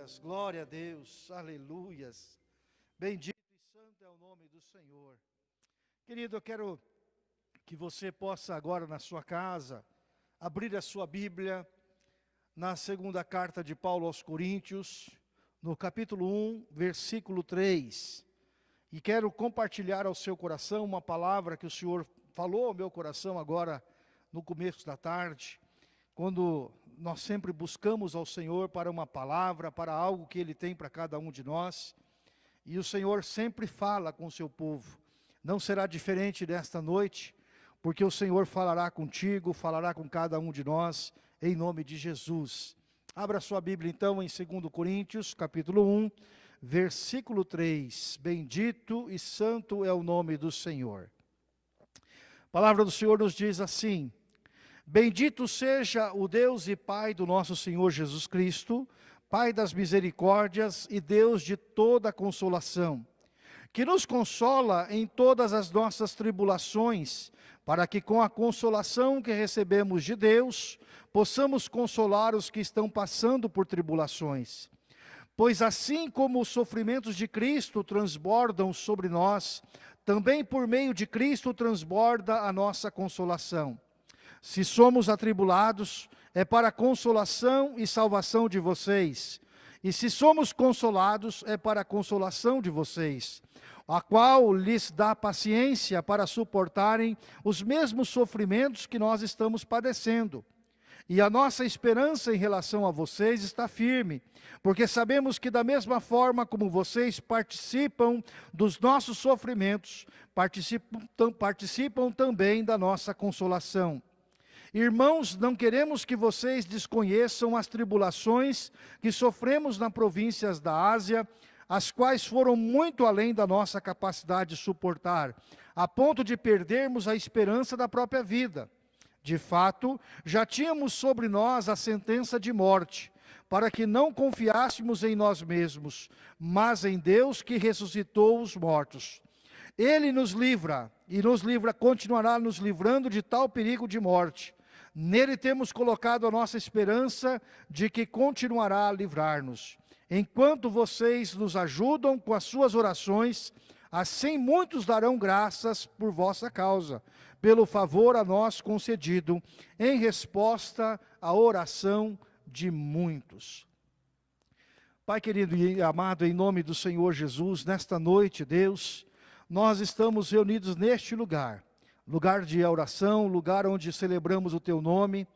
Aleluias, glória a Deus, aleluias. Bendito e santo é o nome do Senhor. Querido, eu quero que você possa agora na sua casa abrir a sua Bíblia na segunda carta de Paulo aos Coríntios, no capítulo 1, versículo 3. E quero compartilhar ao seu coração uma palavra que o Senhor falou ao meu coração agora no começo da tarde, quando nós sempre buscamos ao Senhor para uma palavra, para algo que Ele tem para cada um de nós. E o Senhor sempre fala com o seu povo. Não será diferente desta noite, porque o Senhor falará contigo, falará com cada um de nós, em nome de Jesus. Abra sua Bíblia então em 2 Coríntios, capítulo 1, versículo 3. Bendito e santo é o nome do Senhor. A palavra do Senhor nos diz assim, Bendito seja o Deus e Pai do nosso Senhor Jesus Cristo, Pai das misericórdias e Deus de toda consolação, que nos consola em todas as nossas tribulações, para que com a consolação que recebemos de Deus, possamos consolar os que estão passando por tribulações. Pois assim como os sofrimentos de Cristo transbordam sobre nós, também por meio de Cristo transborda a nossa consolação. Se somos atribulados, é para a consolação e salvação de vocês. E se somos consolados, é para a consolação de vocês, a qual lhes dá paciência para suportarem os mesmos sofrimentos que nós estamos padecendo. E a nossa esperança em relação a vocês está firme, porque sabemos que da mesma forma como vocês participam dos nossos sofrimentos, participam, participam também da nossa consolação. Irmãos, não queremos que vocês desconheçam as tribulações que sofremos na províncias da Ásia, as quais foram muito além da nossa capacidade de suportar, a ponto de perdermos a esperança da própria vida. De fato, já tínhamos sobre nós a sentença de morte, para que não confiássemos em nós mesmos, mas em Deus que ressuscitou os mortos. Ele nos livra, e nos livra, continuará nos livrando de tal perigo de morte, Nele temos colocado a nossa esperança de que continuará a livrar-nos. Enquanto vocês nos ajudam com as suas orações, assim muitos darão graças por vossa causa, pelo favor a nós concedido, em resposta à oração de muitos. Pai querido e amado, em nome do Senhor Jesus, nesta noite, Deus, nós estamos reunidos neste lugar, lugar de oração, lugar onde celebramos o Teu nome,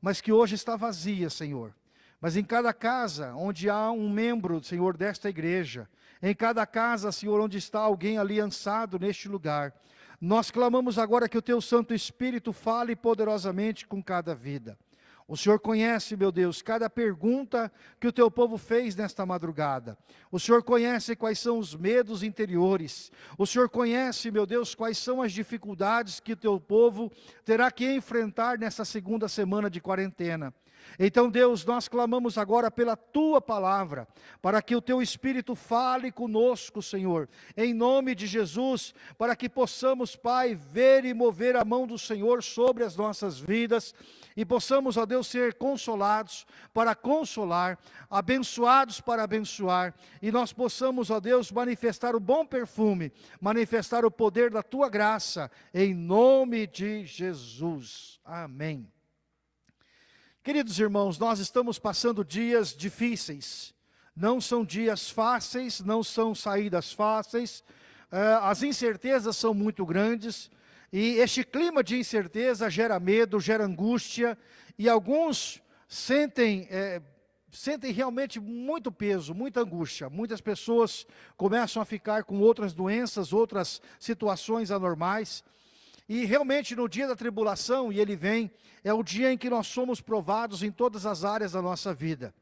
mas que hoje está vazia, Senhor. Mas em cada casa onde há um membro, Senhor, desta igreja, em cada casa, Senhor, onde está alguém aliançado neste lugar, nós clamamos agora que o Teu Santo Espírito fale poderosamente com cada vida. O Senhor conhece, meu Deus, cada pergunta que o teu povo fez nesta madrugada. O Senhor conhece quais são os medos interiores. O Senhor conhece, meu Deus, quais são as dificuldades que o teu povo terá que enfrentar nessa segunda semana de quarentena. Então, Deus, nós clamamos agora pela Tua palavra, para que o Teu Espírito fale conosco, Senhor, em nome de Jesus, para que possamos, Pai, ver e mover a mão do Senhor sobre as nossas vidas, e possamos, ó Deus, ser consolados para consolar, abençoados para abençoar, e nós possamos, ó Deus, manifestar o bom perfume, manifestar o poder da Tua graça, em nome de Jesus. Amém. Queridos irmãos, nós estamos passando dias difíceis. Não são dias fáceis, não são saídas fáceis. Uh, as incertezas são muito grandes. E este clima de incerteza gera medo, gera angústia. E alguns sentem, é, sentem realmente muito peso, muita angústia. Muitas pessoas começam a ficar com outras doenças, outras situações anormais. E realmente no dia da tribulação, e ele vem, é o dia em que nós somos provados em todas as áreas da nossa vida.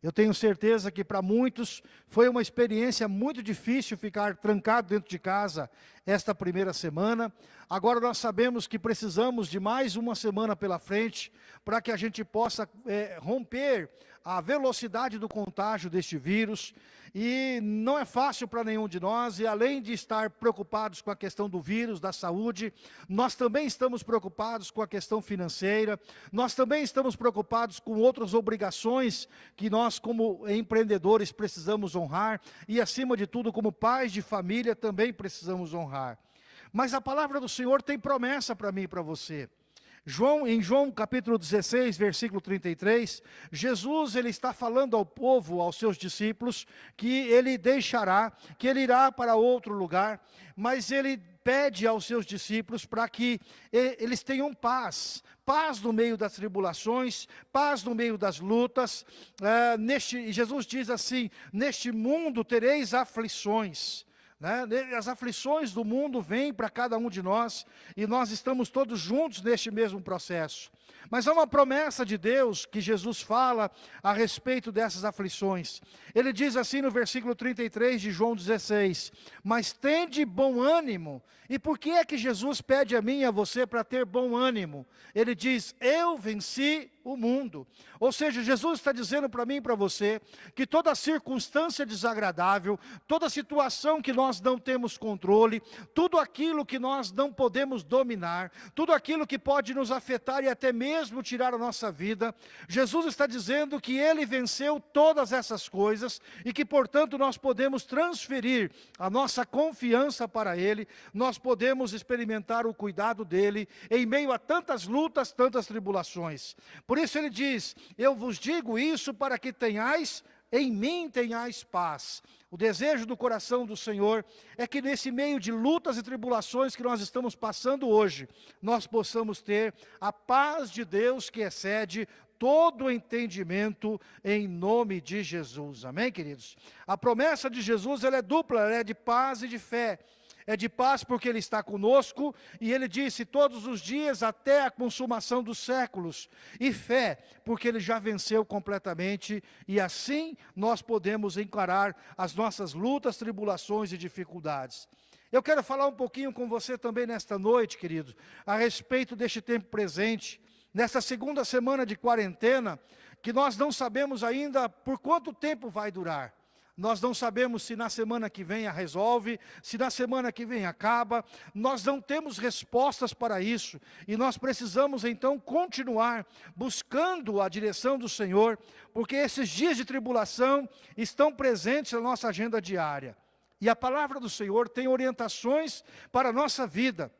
Eu tenho certeza que para muitos foi uma experiência muito difícil ficar trancado dentro de casa esta primeira semana. Agora nós sabemos que precisamos de mais uma semana pela frente para que a gente possa é, romper a velocidade do contágio deste vírus. E não é fácil para nenhum de nós, e além de estar preocupados com a questão do vírus, da saúde, nós também estamos preocupados com a questão financeira, nós também estamos preocupados com outras obrigações que nós como empreendedores precisamos honrar, e acima de tudo como pais de família também precisamos honrar. Mas a palavra do Senhor tem promessa para mim e para você. João, em João capítulo 16, versículo 33, Jesus ele está falando ao povo, aos seus discípulos, que ele deixará, que ele irá para outro lugar, mas ele pede aos seus discípulos para que eles tenham paz, paz no meio das tribulações, paz no meio das lutas. É, neste, Jesus diz assim, neste mundo tereis aflições, né? As aflições do mundo vêm para cada um de nós e nós estamos todos juntos neste mesmo processo. Mas há uma promessa de Deus que Jesus fala a respeito dessas aflições. Ele diz assim no versículo 33 de João 16, Mas tende bom ânimo. E por que é que Jesus pede a mim e a você para ter bom ânimo? Ele diz, eu venci o mundo. Ou seja, Jesus está dizendo para mim e para você, que toda circunstância desagradável, toda situação que nós não temos controle, tudo aquilo que nós não podemos dominar, tudo aquilo que pode nos afetar e até mesmo tirar a nossa vida, Jesus está dizendo que Ele venceu todas essas coisas e que, portanto, nós podemos transferir a nossa confiança para Ele, nós podemos experimentar o cuidado dEle em meio a tantas lutas, tantas tribulações. Por isso Ele diz, eu vos digo isso para que tenhais em mim tenhais paz. O desejo do coração do Senhor é que nesse meio de lutas e tribulações que nós estamos passando hoje, nós possamos ter a paz de Deus que excede todo entendimento em nome de Jesus. Amém, queridos? A promessa de Jesus ela é dupla, ela é de paz e de fé é de paz porque Ele está conosco, e Ele disse todos os dias até a consumação dos séculos, e fé, porque Ele já venceu completamente, e assim nós podemos encarar as nossas lutas, tribulações e dificuldades. Eu quero falar um pouquinho com você também nesta noite, querido, a respeito deste tempo presente, nesta segunda semana de quarentena, que nós não sabemos ainda por quanto tempo vai durar. Nós não sabemos se na semana que vem a resolve, se na semana que vem acaba. Nós não temos respostas para isso. E nós precisamos então continuar buscando a direção do Senhor, porque esses dias de tribulação estão presentes na nossa agenda diária. E a palavra do Senhor tem orientações para a nossa vida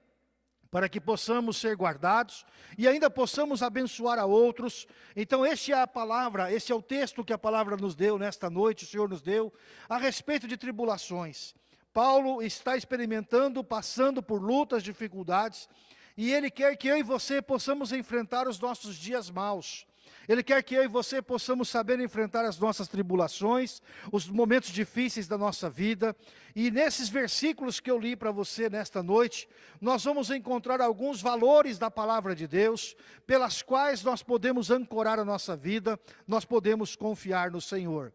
para que possamos ser guardados e ainda possamos abençoar a outros. Então, este é a palavra, este é o texto que a palavra nos deu nesta noite, o Senhor nos deu, a respeito de tribulações. Paulo está experimentando, passando por lutas, dificuldades, e ele quer que eu e você possamos enfrentar os nossos dias maus. Ele quer que eu e você possamos saber enfrentar as nossas tribulações, os momentos difíceis da nossa vida. E nesses versículos que eu li para você nesta noite, nós vamos encontrar alguns valores da palavra de Deus, pelas quais nós podemos ancorar a nossa vida, nós podemos confiar no Senhor.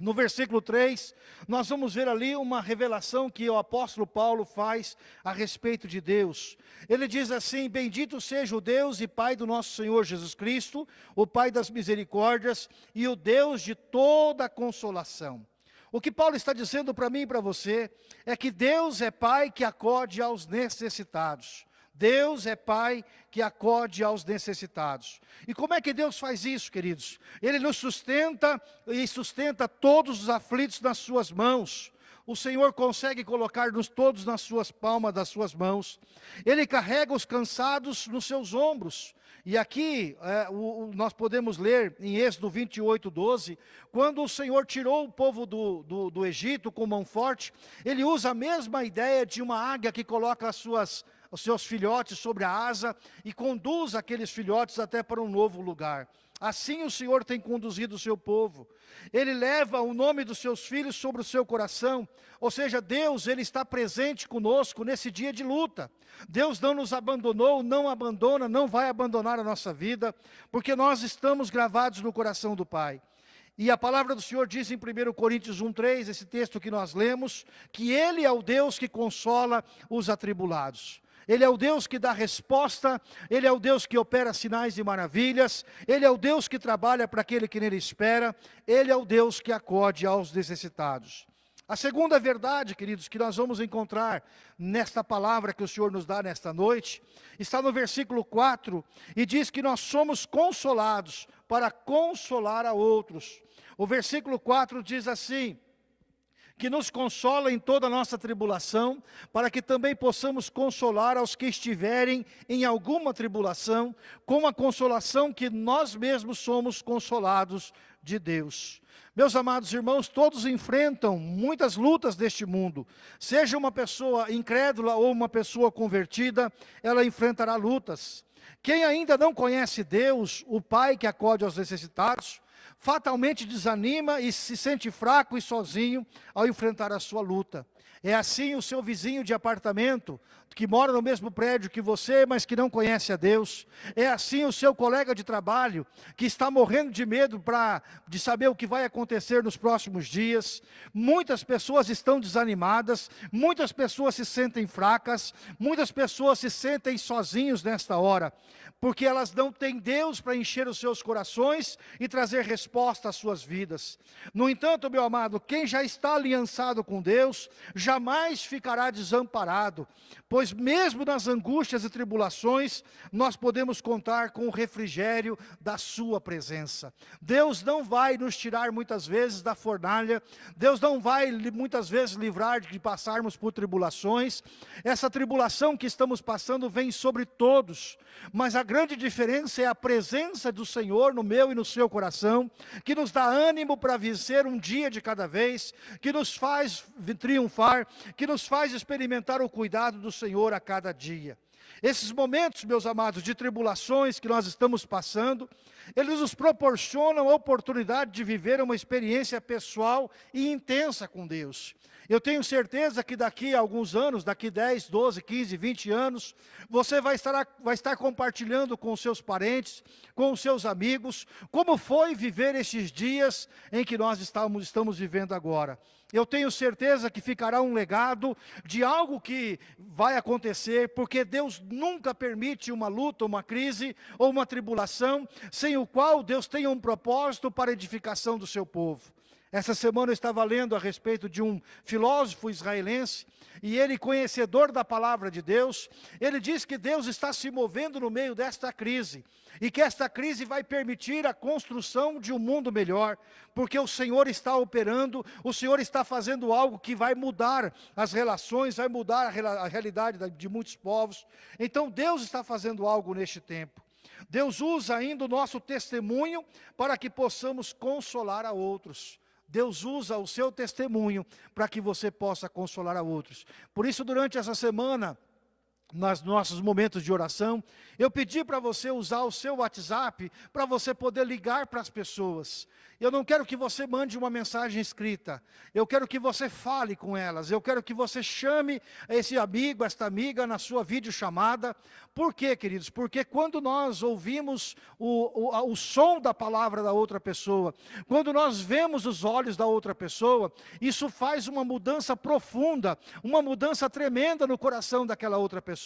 No versículo 3, nós vamos ver ali uma revelação que o apóstolo Paulo faz a respeito de Deus. Ele diz assim, bendito seja o Deus e Pai do nosso Senhor Jesus Cristo, o Pai das misericórdias e o Deus de toda consolação. O que Paulo está dizendo para mim e para você, é que Deus é Pai que acode aos necessitados. Deus é Pai que acode aos necessitados. E como é que Deus faz isso, queridos? Ele nos sustenta e sustenta todos os aflitos nas suas mãos. O Senhor consegue colocar-nos todos nas suas palmas das suas mãos. Ele carrega os cansados nos seus ombros. E aqui é, o, nós podemos ler em Êxodo 28, 12, quando o Senhor tirou o povo do, do, do Egito com mão forte, ele usa a mesma ideia de uma águia que coloca as suas os seus filhotes sobre a asa e conduz aqueles filhotes até para um novo lugar. Assim o Senhor tem conduzido o seu povo. Ele leva o nome dos seus filhos sobre o seu coração. Ou seja, Deus, Ele está presente conosco nesse dia de luta. Deus não nos abandonou, não abandona, não vai abandonar a nossa vida, porque nós estamos gravados no coração do Pai. E a palavra do Senhor diz em 1 Coríntios 1,3, esse texto que nós lemos, que Ele é o Deus que consola os atribulados. Ele é o Deus que dá resposta, Ele é o Deus que opera sinais e maravilhas, Ele é o Deus que trabalha para aquele que nele espera, Ele é o Deus que acode aos necessitados. A segunda verdade, queridos, que nós vamos encontrar nesta palavra que o Senhor nos dá nesta noite, está no versículo 4, e diz que nós somos consolados para consolar a outros. O versículo 4 diz assim, que nos consola em toda a nossa tribulação, para que também possamos consolar aos que estiverem em alguma tribulação, com a consolação que nós mesmos somos consolados de Deus. Meus amados irmãos, todos enfrentam muitas lutas deste mundo. Seja uma pessoa incrédula ou uma pessoa convertida, ela enfrentará lutas. Quem ainda não conhece Deus, o Pai que acode aos necessitados, fatalmente desanima e se sente fraco e sozinho ao enfrentar a sua luta. É assim o seu vizinho de apartamento, que mora no mesmo prédio que você, mas que não conhece a Deus. É assim o seu colega de trabalho, que está morrendo de medo pra, de saber o que vai acontecer nos próximos dias. Muitas pessoas estão desanimadas, muitas pessoas se sentem fracas, muitas pessoas se sentem sozinhos nesta hora porque elas não têm Deus para encher os seus corações e trazer resposta às suas vidas. No entanto, meu amado, quem já está aliançado com Deus, jamais ficará desamparado, pois mesmo nas angústias e tribulações, nós podemos contar com o refrigério da sua presença. Deus não vai nos tirar muitas vezes da fornalha, Deus não vai muitas vezes livrar de passarmos por tribulações, essa tribulação que estamos passando vem sobre todos, mas a grande diferença é a presença do Senhor no meu e no seu coração, que nos dá ânimo para vencer um dia de cada vez, que nos faz triunfar, que nos faz experimentar o cuidado do Senhor a cada dia. Esses momentos, meus amados, de tribulações que nós estamos passando, eles nos proporcionam a oportunidade de viver uma experiência pessoal e intensa com Deus. Eu tenho certeza que daqui a alguns anos, daqui 10, 12, 15, 20 anos, você vai estar, vai estar compartilhando com seus parentes, com seus amigos, como foi viver esses dias em que nós estamos, estamos vivendo agora. Eu tenho certeza que ficará um legado de algo que vai acontecer, porque Deus nunca permite uma luta, uma crise ou uma tribulação, sem o qual Deus tem um propósito para a edificação do seu povo. Essa semana eu estava lendo a respeito de um filósofo israelense, e ele, conhecedor da palavra de Deus, ele diz que Deus está se movendo no meio desta crise, e que esta crise vai permitir a construção de um mundo melhor, porque o Senhor está operando, o Senhor está fazendo algo que vai mudar as relações, vai mudar a realidade de muitos povos. Então Deus está fazendo algo neste tempo. Deus usa ainda o nosso testemunho para que possamos consolar a outros. Deus usa o seu testemunho para que você possa consolar a outros. Por isso, durante essa semana, nos nossos momentos de oração, eu pedi para você usar o seu WhatsApp para você poder ligar para as pessoas. Eu não quero que você mande uma mensagem escrita. Eu quero que você fale com elas. Eu quero que você chame esse amigo, esta amiga na sua videochamada. Por quê, queridos? Porque quando nós ouvimos o, o, o som da palavra da outra pessoa, quando nós vemos os olhos da outra pessoa, isso faz uma mudança profunda, uma mudança tremenda no coração daquela outra pessoa.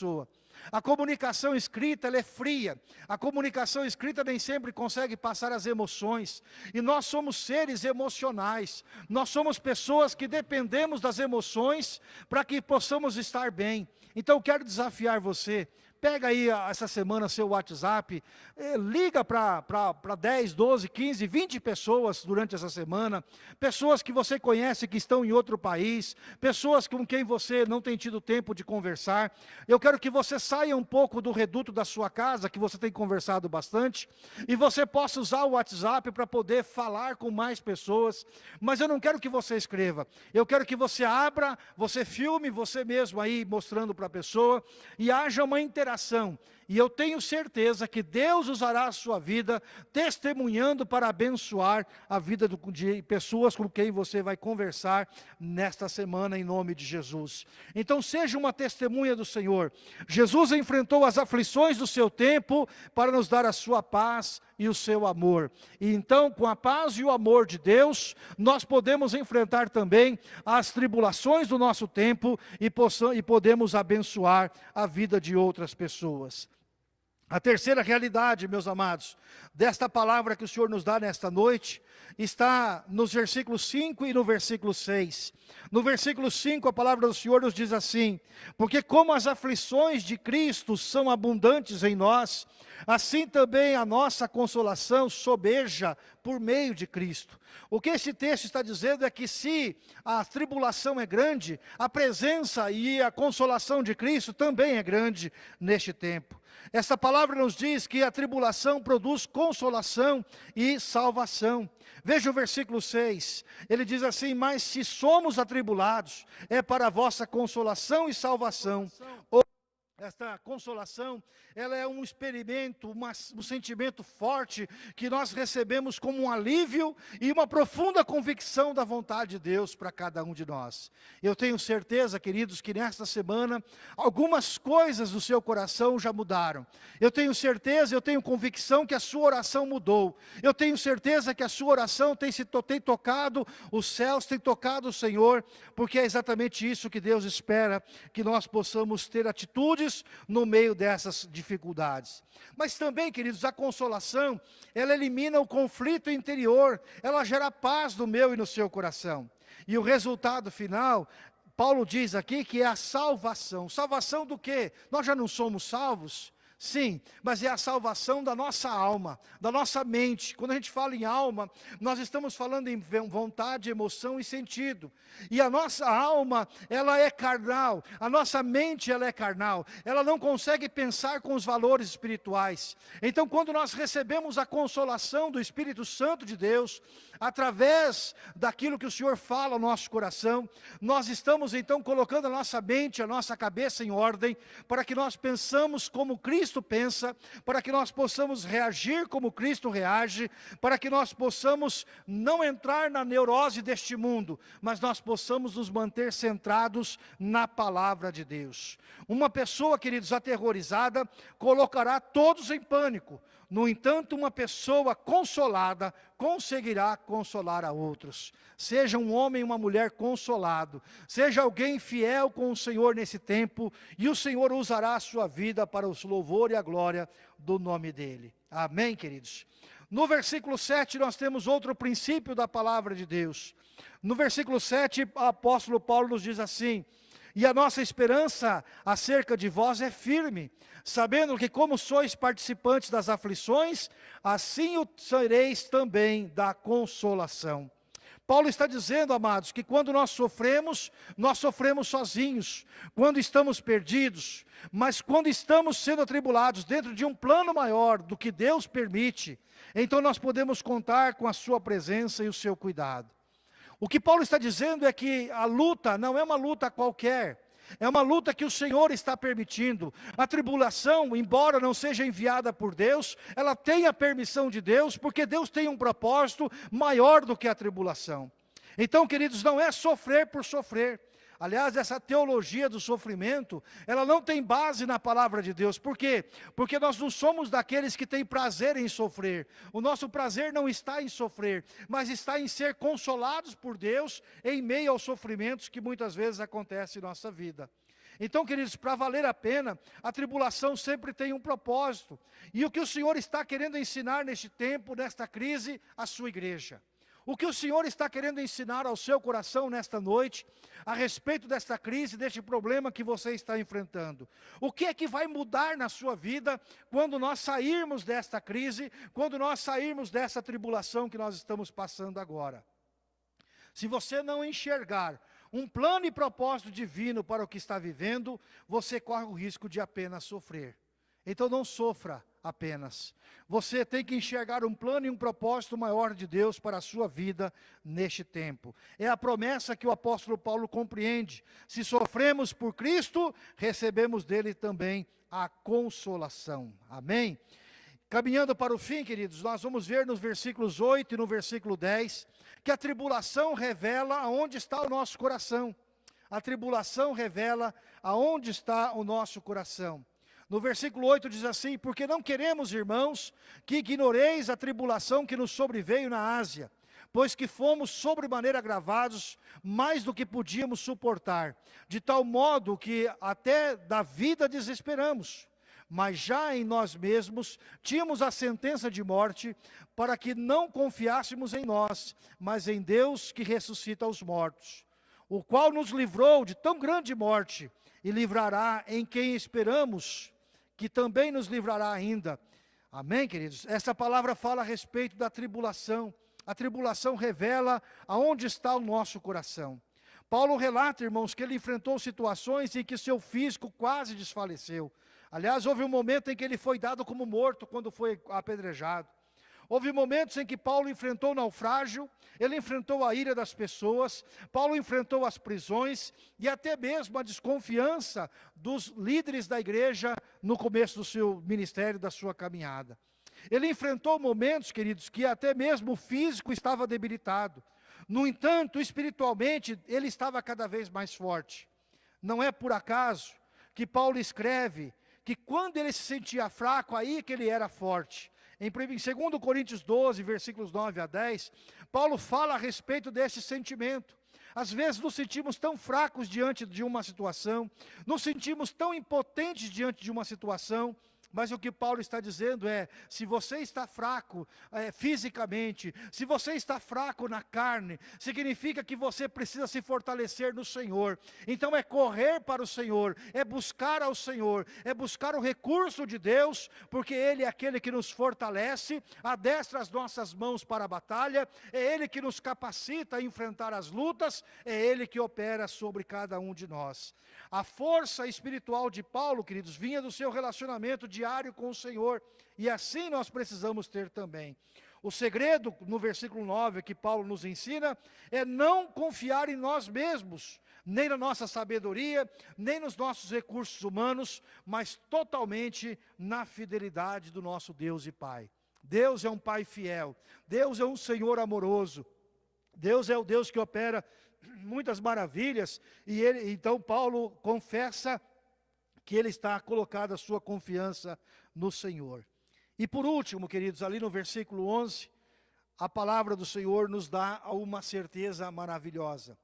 A comunicação escrita é fria. A comunicação escrita nem sempre consegue passar as emoções. E nós somos seres emocionais. Nós somos pessoas que dependemos das emoções para que possamos estar bem. Então quero desafiar você Pega aí essa semana seu WhatsApp, eh, liga para 10, 12, 15, 20 pessoas durante essa semana, pessoas que você conhece que estão em outro país, pessoas com quem você não tem tido tempo de conversar. Eu quero que você saia um pouco do reduto da sua casa, que você tem conversado bastante, e você possa usar o WhatsApp para poder falar com mais pessoas, mas eu não quero que você escreva, eu quero que você abra, você filme você mesmo aí mostrando para a pessoa, e haja uma interação interação. E eu tenho certeza que Deus usará a sua vida testemunhando para abençoar a vida de pessoas com quem você vai conversar nesta semana em nome de Jesus. Então seja uma testemunha do Senhor. Jesus enfrentou as aflições do seu tempo para nos dar a sua paz e o seu amor. E então, com a paz e o amor de Deus, nós podemos enfrentar também as tribulações do nosso tempo e, e podemos abençoar a vida de outras pessoas. A terceira realidade, meus amados, desta palavra que o Senhor nos dá nesta noite, está nos versículos 5 e no versículo 6. No versículo 5, a palavra do Senhor nos diz assim, porque como as aflições de Cristo são abundantes em nós, assim também a nossa consolação sobeja por meio de Cristo. O que esse texto está dizendo é que se a tribulação é grande, a presença e a consolação de Cristo também é grande neste tempo. Essa palavra nos diz que a tribulação produz consolação e salvação. Veja o versículo 6, ele diz assim, mas se somos atribulados, é para vossa consolação e salvação. Esta consolação, ela é um experimento, uma, um sentimento forte que nós recebemos como um alívio e uma profunda convicção da vontade de Deus para cada um de nós. Eu tenho certeza, queridos, que nesta semana algumas coisas do seu coração já mudaram. Eu tenho certeza, eu tenho convicção que a sua oração mudou. Eu tenho certeza que a sua oração tem, se, tem tocado os céus, tem tocado o Senhor, porque é exatamente isso que Deus espera, que nós possamos ter atitudes no meio dessas dificuldades. Mas também, queridos, a consolação, ela elimina o conflito interior, ela gera paz no meu e no seu coração. E o resultado final, Paulo diz aqui que é a salvação. Salvação do quê? Nós já não somos salvos? Sim, mas é a salvação da nossa alma, da nossa mente. Quando a gente fala em alma, nós estamos falando em vontade, emoção e sentido. E a nossa alma, ela é carnal, a nossa mente ela é carnal, ela não consegue pensar com os valores espirituais. Então quando nós recebemos a consolação do Espírito Santo de Deus, através daquilo que o Senhor fala ao nosso coração, nós estamos então colocando a nossa mente, a nossa cabeça em ordem, para que nós pensamos como Cristo pensa, para que nós possamos reagir como Cristo reage, para que nós possamos não entrar na neurose deste mundo, mas nós possamos nos manter centrados na palavra de Deus. Uma pessoa, queridos, aterrorizada, colocará todos em pânico, no entanto, uma pessoa consolada conseguirá consolar a outros. Seja um homem e uma mulher consolado, seja alguém fiel com o Senhor nesse tempo, e o Senhor usará a sua vida para o louvor e a glória do nome dEle. Amém, queridos? No versículo 7, nós temos outro princípio da palavra de Deus. No versículo 7, o apóstolo Paulo nos diz assim, e a nossa esperança acerca de vós é firme, sabendo que como sois participantes das aflições, assim o sereis também da consolação. Paulo está dizendo, amados, que quando nós sofremos, nós sofremos sozinhos, quando estamos perdidos, mas quando estamos sendo atribulados dentro de um plano maior do que Deus permite, então nós podemos contar com a sua presença e o seu cuidado. O que Paulo está dizendo é que a luta não é uma luta qualquer, é uma luta que o Senhor está permitindo. A tribulação, embora não seja enviada por Deus, ela tem a permissão de Deus, porque Deus tem um propósito maior do que a tribulação. Então, queridos, não é sofrer por sofrer. Aliás, essa teologia do sofrimento, ela não tem base na palavra de Deus. Por quê? Porque nós não somos daqueles que têm prazer em sofrer. O nosso prazer não está em sofrer, mas está em ser consolados por Deus em meio aos sofrimentos que muitas vezes acontecem em nossa vida. Então, queridos, para valer a pena, a tribulação sempre tem um propósito. E o que o Senhor está querendo ensinar neste tempo, nesta crise, a sua igreja. O que o Senhor está querendo ensinar ao seu coração nesta noite, a respeito desta crise, deste problema que você está enfrentando. O que é que vai mudar na sua vida quando nós sairmos desta crise, quando nós sairmos dessa tribulação que nós estamos passando agora? Se você não enxergar um plano e propósito divino para o que está vivendo, você corre o risco de apenas sofrer. Então não sofra apenas. Você tem que enxergar um plano e um propósito maior de Deus para a sua vida neste tempo. É a promessa que o apóstolo Paulo compreende. Se sofremos por Cristo, recebemos dele também a consolação. Amém? Caminhando para o fim, queridos, nós vamos ver nos versículos 8 e no versículo 10, que a tribulação revela aonde está o nosso coração. A tribulação revela aonde está o nosso coração. No versículo 8 diz assim: Porque não queremos, irmãos, que ignoreis a tribulação que nos sobreveio na Ásia, pois que fomos sobremaneira agravados, mais do que podíamos suportar, de tal modo que até da vida desesperamos. Mas já em nós mesmos tínhamos a sentença de morte, para que não confiássemos em nós, mas em Deus que ressuscita os mortos, o qual nos livrou de tão grande morte e livrará em quem esperamos que também nos livrará ainda. Amém, queridos? Essa palavra fala a respeito da tribulação. A tribulação revela aonde está o nosso coração. Paulo relata, irmãos, que ele enfrentou situações em que seu físico quase desfaleceu. Aliás, houve um momento em que ele foi dado como morto quando foi apedrejado. Houve momentos em que Paulo enfrentou o naufrágio, ele enfrentou a ira das pessoas, Paulo enfrentou as prisões e até mesmo a desconfiança dos líderes da igreja no começo do seu ministério, da sua caminhada. Ele enfrentou momentos, queridos, que até mesmo o físico estava debilitado. No entanto, espiritualmente, ele estava cada vez mais forte. Não é por acaso que Paulo escreve que quando ele se sentia fraco, aí que ele era forte. Em 2 Coríntios 12, versículos 9 a 10, Paulo fala a respeito desse sentimento. Às vezes nos sentimos tão fracos diante de uma situação, nos sentimos tão impotentes diante de uma situação, mas o que Paulo está dizendo é, se você está fraco é, fisicamente, se você está fraco na carne, significa que você precisa se fortalecer no Senhor. Então é correr para o Senhor, é buscar ao Senhor, é buscar o recurso de Deus, porque Ele é aquele que nos fortalece, adestra as nossas mãos para a batalha, é Ele que nos capacita a enfrentar as lutas, é Ele que opera sobre cada um de nós. A força espiritual de Paulo, queridos, vinha do seu relacionamento diário com o Senhor, e assim nós precisamos ter também. O segredo, no versículo 9, que Paulo nos ensina, é não confiar em nós mesmos, nem na nossa sabedoria, nem nos nossos recursos humanos, mas totalmente na fidelidade do nosso Deus e Pai. Deus é um Pai fiel, Deus é um Senhor amoroso, Deus é o Deus que opera muitas maravilhas, e ele, então Paulo confessa que ele está colocado a sua confiança no Senhor. E por último, queridos, ali no versículo 11, a palavra do Senhor nos dá uma certeza maravilhosa.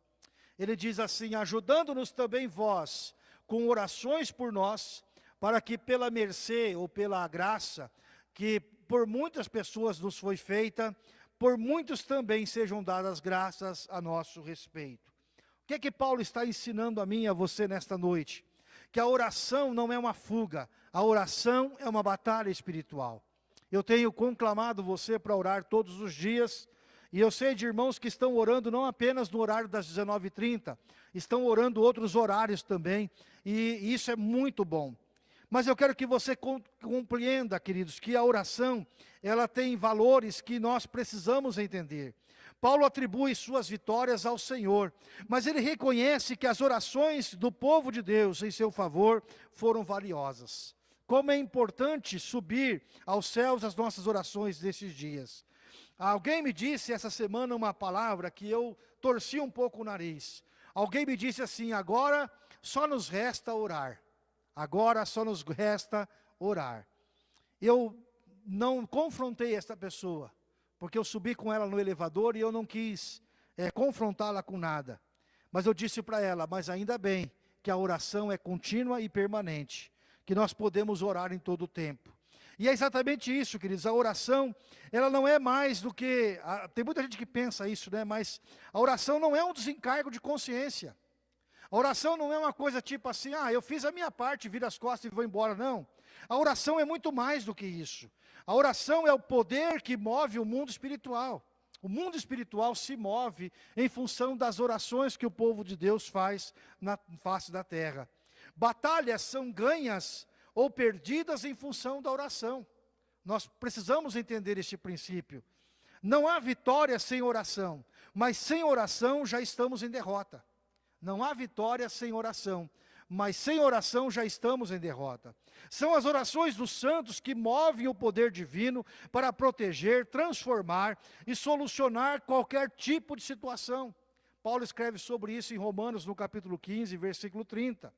Ele diz assim, ajudando-nos também vós, com orações por nós, para que pela mercê ou pela graça, que por muitas pessoas nos foi feita, por muitos também sejam dadas graças a nosso respeito. O que é que Paulo está ensinando a mim e a você nesta noite? Que a oração não é uma fuga, a oração é uma batalha espiritual. Eu tenho conclamado você para orar todos os dias, e eu sei de irmãos que estão orando não apenas no horário das 19h30, estão orando outros horários também, e isso é muito bom. Mas eu quero que você compreenda, queridos, que a oração, ela tem valores que nós precisamos entender. Paulo atribui suas vitórias ao Senhor, mas ele reconhece que as orações do povo de Deus em seu favor foram valiosas. Como é importante subir aos céus as nossas orações desses dias. Alguém me disse essa semana uma palavra que eu torci um pouco o nariz. Alguém me disse assim, agora só nos resta orar. Agora só nos resta orar. Eu não confrontei esta pessoa, porque eu subi com ela no elevador e eu não quis é, confrontá-la com nada. Mas eu disse para ela, mas ainda bem que a oração é contínua e permanente, que nós podemos orar em todo o tempo. E é exatamente isso, queridos, a oração, ela não é mais do que, a, tem muita gente que pensa isso, né, mas a oração não é um desencargo de consciência. A oração não é uma coisa tipo assim, ah, eu fiz a minha parte, viro as costas e vou embora, não. A oração é muito mais do que isso. A oração é o poder que move o mundo espiritual. O mundo espiritual se move em função das orações que o povo de Deus faz na face da terra. Batalhas são ganhas ou perdidas em função da oração. Nós precisamos entender este princípio. Não há vitória sem oração, mas sem oração já estamos em derrota. Não há vitória sem oração, mas sem oração já estamos em derrota. São as orações dos santos que movem o poder divino para proteger, transformar e solucionar qualquer tipo de situação. Paulo escreve sobre isso em Romanos, no capítulo 15, versículo 30.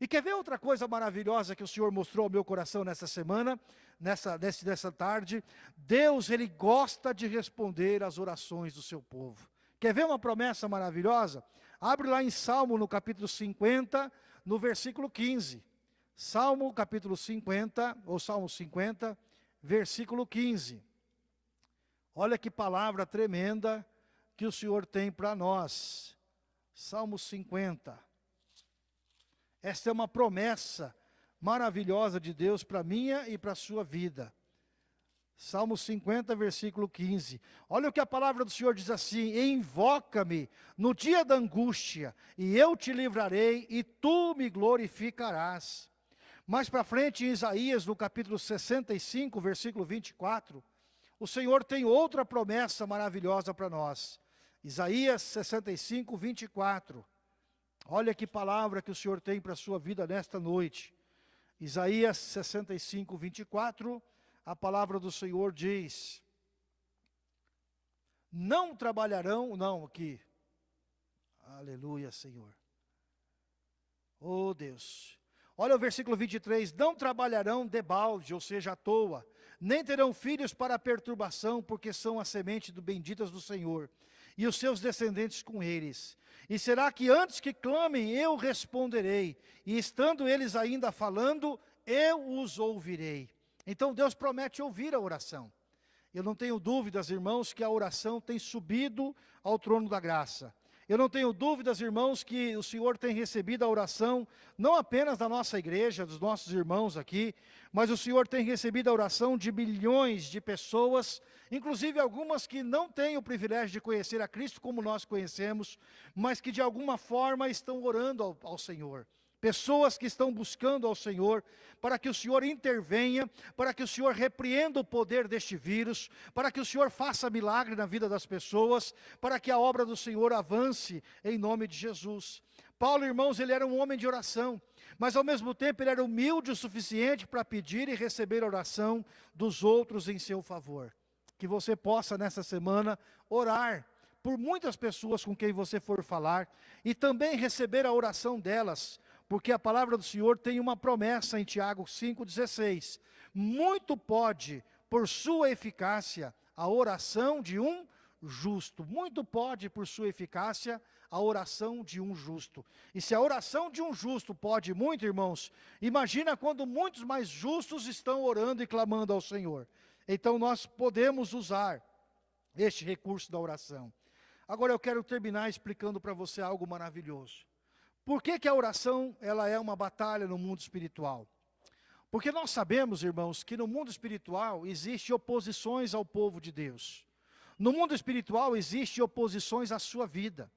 E quer ver outra coisa maravilhosa que o Senhor mostrou ao meu coração nessa semana, nessa, nessa, nessa tarde? Deus, Ele gosta de responder às orações do seu povo. Quer ver uma promessa maravilhosa? Abre lá em Salmo, no capítulo 50, no versículo 15. Salmo, capítulo 50, ou Salmo 50, versículo 15. Olha que palavra tremenda que o Senhor tem para nós. Salmo 50. Esta é uma promessa maravilhosa de Deus para minha e para a sua vida. Salmo 50, versículo 15. Olha o que a palavra do Senhor diz assim: Invoca-me no dia da angústia, e eu te livrarei, e tu me glorificarás. Mais para frente, em Isaías, no capítulo 65, versículo 24, o Senhor tem outra promessa maravilhosa para nós. Isaías 65, 24. Olha que palavra que o Senhor tem para a sua vida nesta noite. Isaías 65, 24, a palavra do Senhor diz, não trabalharão, não, aqui, aleluia, Senhor. Oh Deus, olha o versículo 23, não trabalharão debalde, ou seja, à toa, nem terão filhos para perturbação, porque são a semente do benditas do Senhor, e os seus descendentes com eles. E será que antes que clamem, eu responderei, e estando eles ainda falando, eu os ouvirei. Então Deus promete ouvir a oração. Eu não tenho dúvidas, irmãos, que a oração tem subido ao trono da graça. Eu não tenho dúvidas, irmãos, que o Senhor tem recebido a oração, não apenas da nossa igreja, dos nossos irmãos aqui, mas o Senhor tem recebido a oração de milhões de pessoas, inclusive algumas que não têm o privilégio de conhecer a Cristo como nós conhecemos, mas que de alguma forma estão orando ao, ao Senhor pessoas que estão buscando ao Senhor, para que o Senhor intervenha, para que o Senhor repreenda o poder deste vírus, para que o Senhor faça milagre na vida das pessoas, para que a obra do Senhor avance em nome de Jesus. Paulo, irmãos, ele era um homem de oração, mas ao mesmo tempo ele era humilde o suficiente para pedir e receber a oração dos outros em seu favor. Que você possa nessa semana orar por muitas pessoas com quem você for falar e também receber a oração delas, porque a palavra do Senhor tem uma promessa em Tiago 5,16. Muito pode, por sua eficácia, a oração de um justo. Muito pode, por sua eficácia, a oração de um justo. E se a oração de um justo pode muito, irmãos, imagina quando muitos mais justos estão orando e clamando ao Senhor. Então nós podemos usar este recurso da oração. Agora eu quero terminar explicando para você algo maravilhoso. Por que, que a oração ela é uma batalha no mundo espiritual? Porque nós sabemos, irmãos, que no mundo espiritual existe oposições ao povo de Deus. No mundo espiritual existe oposições à sua vida.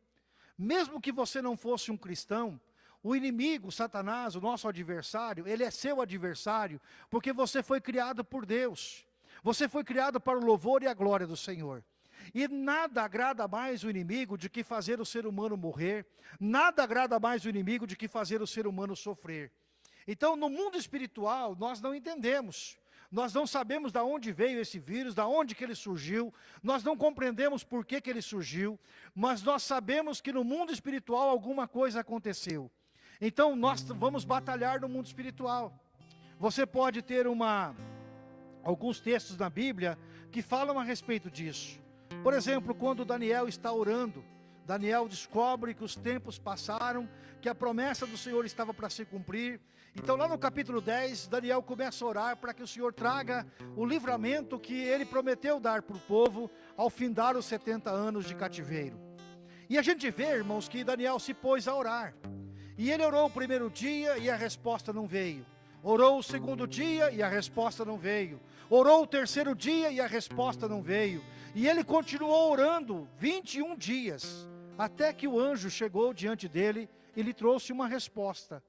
Mesmo que você não fosse um cristão, o inimigo, Satanás, o nosso adversário, ele é seu adversário, porque você foi criado por Deus. Você foi criado para o louvor e a glória do Senhor. E nada agrada mais o inimigo de que fazer o ser humano morrer, nada agrada mais o inimigo de que fazer o ser humano sofrer. Então, no mundo espiritual, nós não entendemos. Nós não sabemos de onde veio esse vírus, de onde que ele surgiu, nós não compreendemos por que, que ele surgiu, mas nós sabemos que no mundo espiritual alguma coisa aconteceu. Então nós vamos batalhar no mundo espiritual. Você pode ter uma, alguns textos na Bíblia que falam a respeito disso. Por exemplo, quando Daniel está orando, Daniel descobre que os tempos passaram, que a promessa do Senhor estava para se cumprir. Então lá no capítulo 10, Daniel começa a orar para que o Senhor traga o livramento que ele prometeu dar para o povo ao findar os 70 anos de cativeiro. E a gente vê, irmãos, que Daniel se pôs a orar. E ele orou o primeiro dia e a resposta não veio. Orou o segundo dia e a resposta não veio. Orou o terceiro dia e a resposta não veio. E ele continuou orando 21 dias, até que o anjo chegou diante dele e lhe trouxe uma resposta.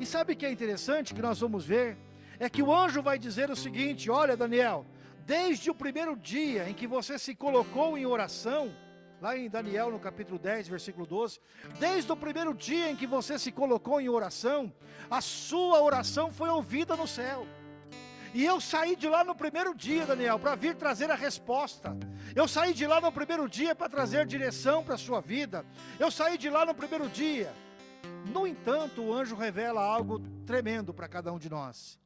E sabe o que é interessante que nós vamos ver? É que o anjo vai dizer o seguinte: Olha, Daniel, desde o primeiro dia em que você se colocou em oração, lá em Daniel no capítulo 10, versículo 12, desde o primeiro dia em que você se colocou em oração, a sua oração foi ouvida no céu. E eu saí de lá no primeiro dia, Daniel, para vir trazer a resposta. Eu saí de lá no primeiro dia para trazer direção para a sua vida. Eu saí de lá no primeiro dia No entanto, o anjo revela algo tremendo para cada um de nós.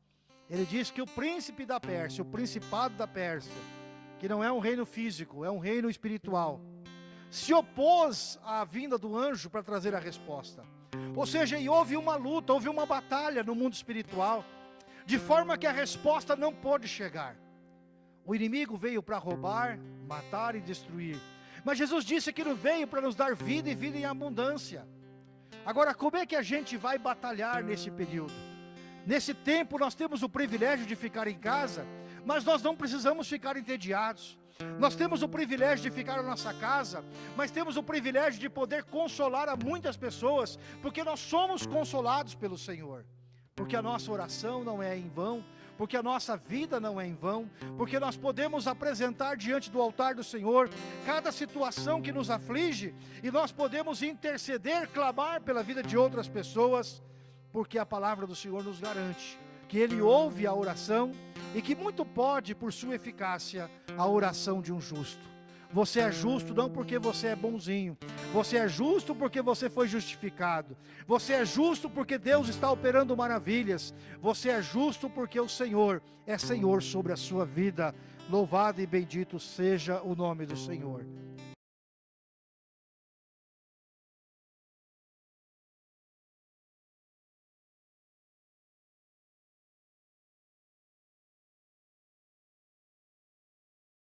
Ele diz que o príncipe da Pérsia, o principado da Pérsia, que não é um reino físico, é um reino espiritual, se opôs à vinda do anjo para trazer a resposta. Ou seja, houve uma luta, houve uma batalha no mundo espiritual, de forma que a resposta não pôde chegar. O inimigo veio para roubar, matar e destruir. Mas Jesus disse que não veio para nos dar vida e vida em abundância. Agora, como é que a gente vai batalhar nesse período? Nesse tempo nós temos o privilégio de ficar em casa, mas nós não precisamos ficar entediados. Nós temos o privilégio de ficar na nossa casa, mas temos o privilégio de poder consolar a muitas pessoas, porque nós somos consolados pelo Senhor. Porque a nossa oração não é em vão, porque a nossa vida não é em vão, porque nós podemos apresentar diante do altar do Senhor cada situação que nos aflige e nós podemos interceder, clamar pela vida de outras pessoas, porque a palavra do Senhor nos garante que Ele ouve a oração e que muito pode, por sua eficácia, a oração de um justo. Você é justo não porque você é bonzinho. Você é justo porque você foi justificado. Você é justo porque Deus está operando maravilhas. Você é justo porque o Senhor é Senhor sobre a sua vida. Louvado e bendito seja o nome do Senhor.